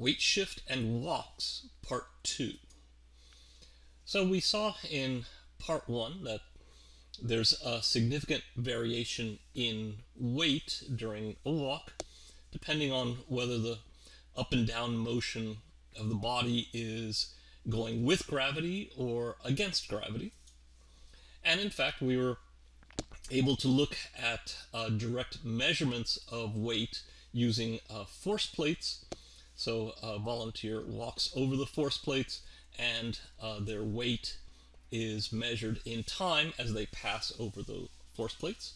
Weight Shift and Walks, Part 2. So we saw in Part 1 that there's a significant variation in weight during a walk, depending on whether the up and down motion of the body is going with gravity or against gravity. And in fact, we were able to look at uh, direct measurements of weight using uh, force plates. So a volunteer walks over the force plates and uh, their weight is measured in time as they pass over the force plates.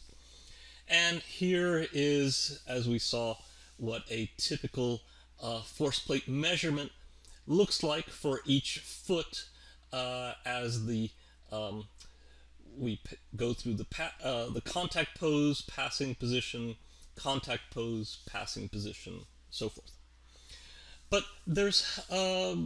And here is, as we saw, what a typical uh, force plate measurement looks like for each foot uh, as the um, we go through the uh, the contact pose, passing position, contact pose, passing position, so forth. But there's a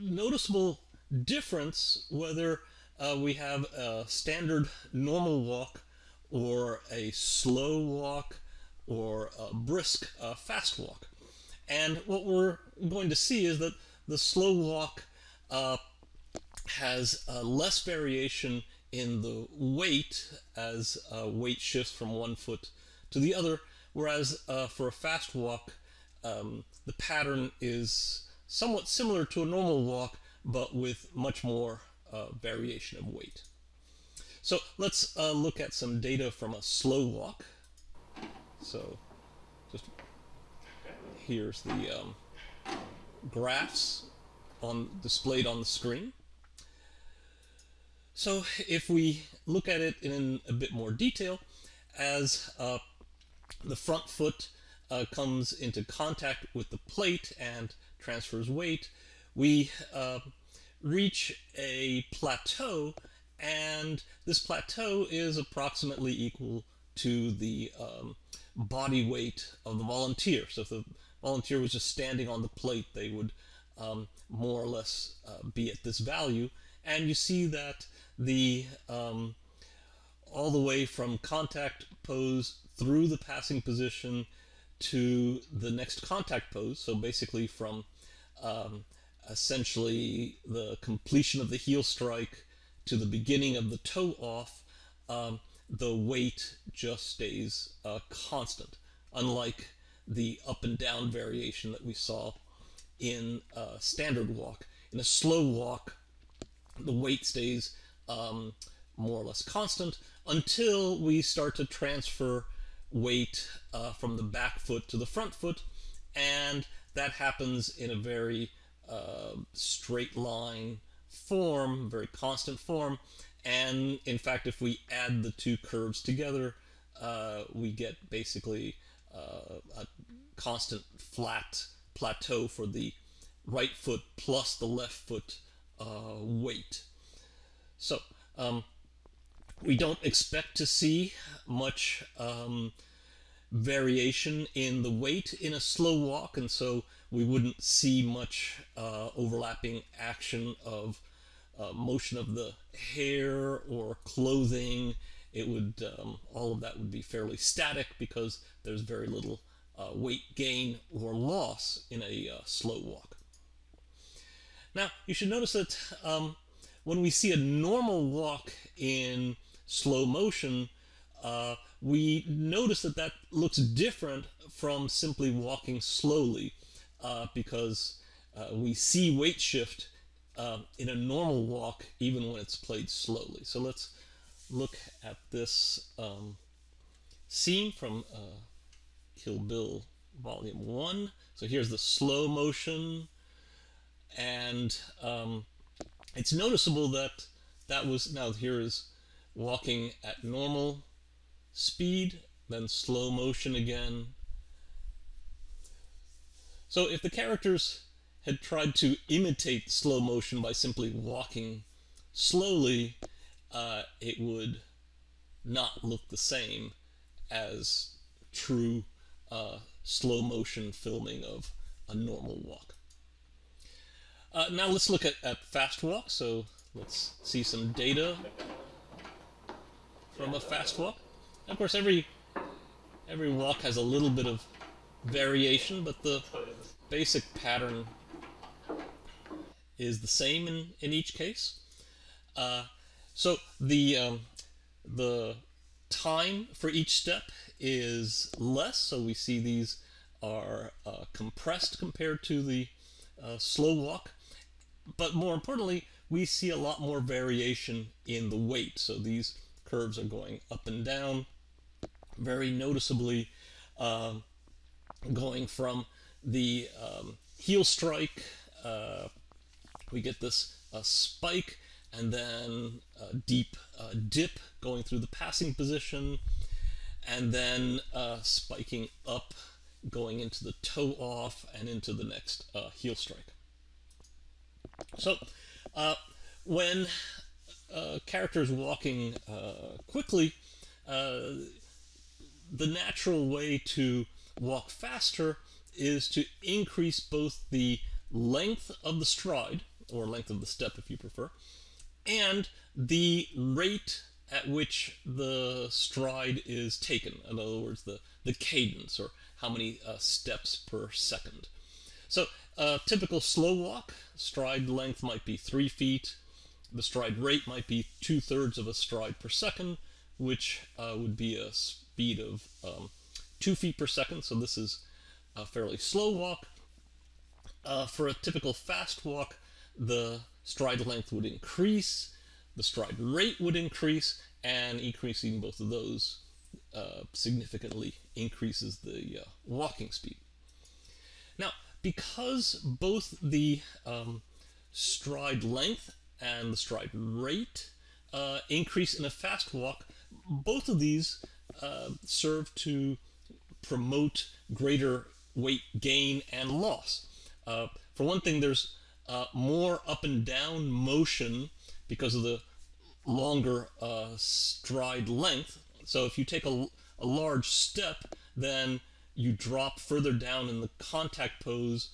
noticeable difference whether uh, we have a standard normal walk or a slow walk or a brisk uh, fast walk. And what we're going to see is that the slow walk uh, has uh, less variation in the weight as uh, weight shifts from one foot to the other, whereas uh, for a fast walk, um, the pattern is somewhat similar to a normal walk, but with much more uh, variation of weight. So let's uh, look at some data from a slow walk. So just here's the um, graphs on displayed on the screen. So if we look at it in a bit more detail, as uh, the front foot uh, comes into contact with the plate and transfers weight, we uh, reach a plateau and this plateau is approximately equal to the um, body weight of the volunteer. So if the volunteer was just standing on the plate, they would um, more or less uh, be at this value. And you see that the um, all the way from contact pose through the passing position to the next contact pose. So basically from um, essentially the completion of the heel strike to the beginning of the toe off, um, the weight just stays uh, constant, unlike the up and down variation that we saw in a standard walk. In a slow walk, the weight stays um, more or less constant until we start to transfer weight uh, from the back foot to the front foot and that happens in a very uh, straight line form, very constant form and in fact if we add the two curves together uh, we get basically uh, a constant flat plateau for the right foot plus the left foot uh, weight. So um, we don't expect to see much um, variation in the weight in a slow walk, and so we wouldn't see much uh, overlapping action of uh, motion of the hair or clothing. It would um, all of that would be fairly static because there's very little uh, weight gain or loss in a uh, slow walk. Now you should notice that um, when we see a normal walk in slow motion, uh, we notice that that looks different from simply walking slowly uh, because uh, we see weight shift uh, in a normal walk even when it's played slowly. So let's look at this um, scene from uh, Kill Bill Volume 1. So here's the slow motion and um, it's noticeable that that was, now here is walking at normal speed, then slow motion again. So if the characters had tried to imitate slow motion by simply walking slowly, uh, it would not look the same as true uh, slow motion filming of a normal walk. Uh, now let's look at, at fast walk. So let's see some data from a fast walk. And of course, every every walk has a little bit of variation, but the basic pattern is the same in, in each case. Uh, so the um, the time for each step is less, so we see these are uh, compressed compared to the uh, slow walk. But more importantly, we see a lot more variation in the weight. So these curves are going up and down very noticeably, uh, going from the um, heel strike, uh, we get this uh, spike and then a deep uh, dip going through the passing position, and then uh, spiking up, going into the toe off and into the next uh, heel strike. So when uh, characters walking quickly, the natural way to walk faster is to increase both the length of the stride, or length of the step if you prefer, and the rate at which the stride is taken. In other words, the, the cadence or how many uh, steps per second. So a typical slow walk, stride length might be three feet. The stride rate might be two thirds of a stride per second, which uh, would be a speed of um, two feet per second. So this is a fairly slow walk. Uh, for a typical fast walk, the stride length would increase, the stride rate would increase, and increasing both of those uh, significantly increases the uh, walking speed. Now, because both the um, stride length and the stride rate uh, increase in a fast walk, both of these uh, serve to promote greater weight gain and loss. Uh, for one thing, there's uh, more up and down motion because of the longer uh, stride length. So if you take a, a large step, then you drop further down in the contact pose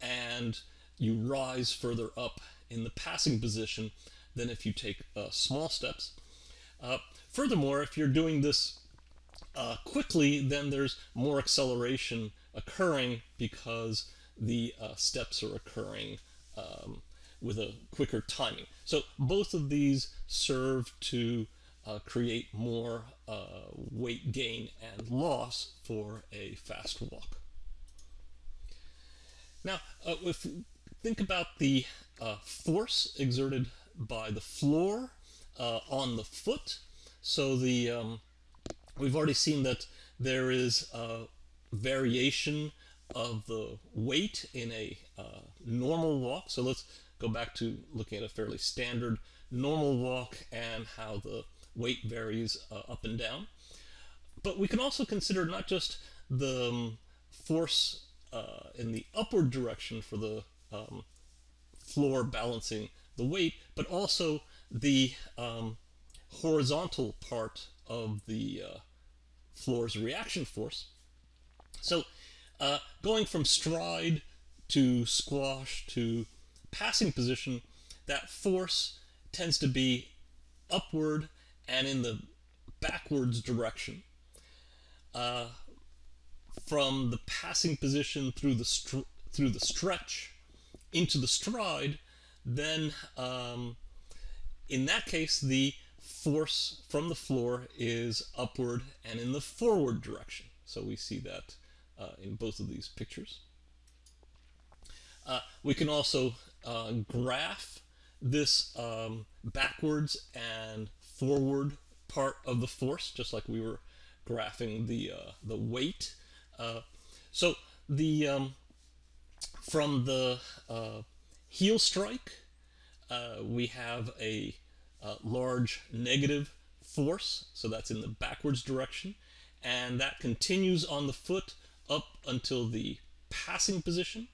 and you rise further up in the passing position than if you take uh, small steps. Uh, furthermore, if you're doing this uh, quickly, then there's more acceleration occurring because the uh, steps are occurring um, with a quicker timing. So both of these serve to uh, create more uh, weight gain and loss for a fast walk. Now, if think about the uh, force exerted by the floor uh, on the foot, so the um, we've already seen that there is a variation of the weight in a uh, normal walk. So let's go back to looking at a fairly standard normal walk and how the weight varies uh, up and down. But we can also consider not just the um, force uh, in the upward direction for the um, floor balancing the weight, but also the um, horizontal part of the uh, floor's reaction force. So uh, going from stride to squash to passing position, that force tends to be upward and in the backwards direction. Uh, from the passing position through the through the stretch into the stride, then um, in that case the force from the floor is upward and in the forward direction. So we see that uh, in both of these pictures. Uh, we can also uh, graph this um, backwards and forward part of the force, just like we were graphing the, uh, the weight. Uh, so the um, from the uh, heel strike, we have a large negative force, so that's in the backwards direction, and that continues on the foot up until the passing position.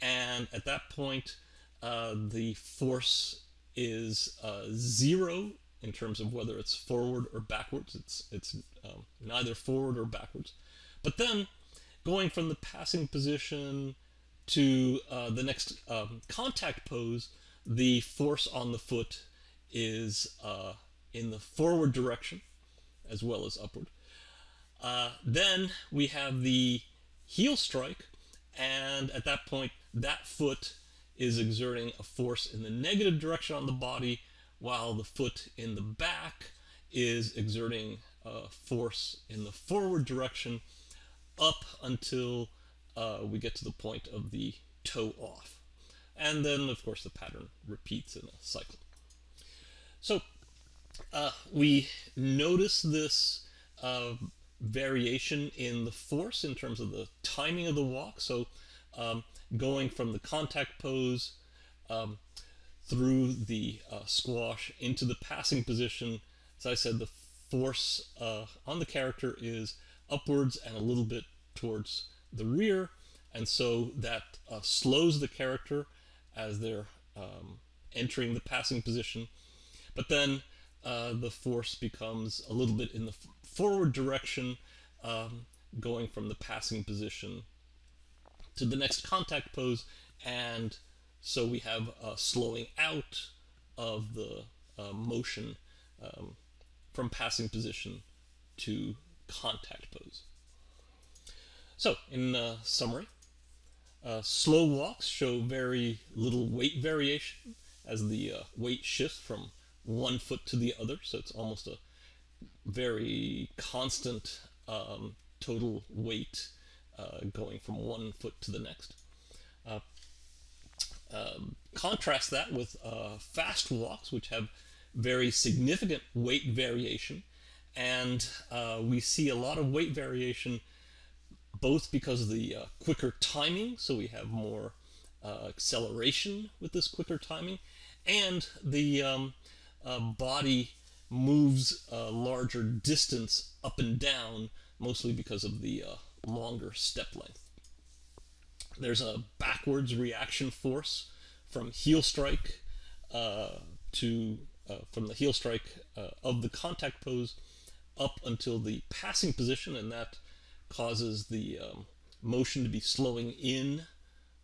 And at that point, uh, the force is uh, zero in terms of whether it's forward or backwards. It's, it's um, neither forward or backwards. But then going from the passing position to uh, the next um, contact pose, the force on the foot is uh, in the forward direction as well as upward. Uh, then we have the heel strike, and at that point, that foot is exerting a force in the negative direction on the body, while the foot in the back is exerting a force in the forward direction up until uh, we get to the point of the toe off. And then, of course, the pattern repeats in a cycle. So uh, we notice this uh, variation in the force in terms of the timing of the walk. So um, going from the contact pose um, through the uh, squash into the passing position. As I said, the force uh, on the character is upwards and a little bit towards the rear, and so that uh, slows the character as they're um, entering the passing position. But then uh, the force becomes a little bit in the forward direction, um, going from the passing position to the next contact pose, and so we have a slowing out of the uh, motion um, from passing position to contact pose. So, in uh, summary, uh, slow walks show very little weight variation as the uh, weight shifts from one foot to the other, so it's almost a very constant um, total weight uh, going from one foot to the next. Uh, um, contrast that with uh, fast walks, which have very significant weight variation, and we see a lot of weight variation both because of the uh, quicker timing, so we have more uh, acceleration with this quicker timing, and the um, uh, body moves a larger distance up and down, mostly because of the uh, longer step length. There's a backwards reaction force from heel strike uh, to uh, from the heel strike of the contact pose up until the passing position, and that causes the um, motion to be slowing in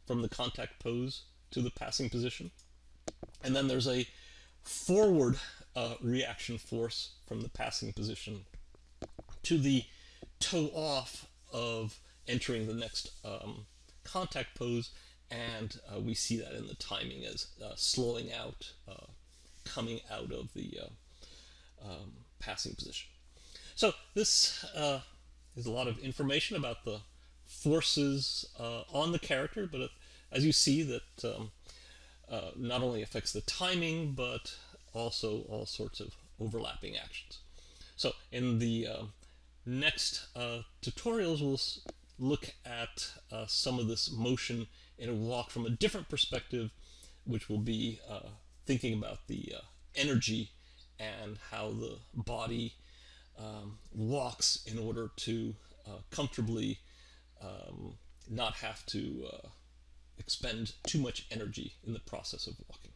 from the contact pose to the passing position. And then there's a forward uh, reaction force from the passing position to the toe off of entering the next um, contact pose and uh, we see that in the timing as uh, slowing out, uh, coming out of the uh, um, passing position. So this uh, there's a lot of information about the forces uh, on the character, but as you see that um, uh, not only affects the timing, but also all sorts of overlapping actions. So in the uh, next uh, tutorials, we'll look at uh, some of this motion in a walk from a different perspective, which will be uh, thinking about the energy and how the body um, walks in order to uh, comfortably um, not have to uh, expend too much energy in the process of walking.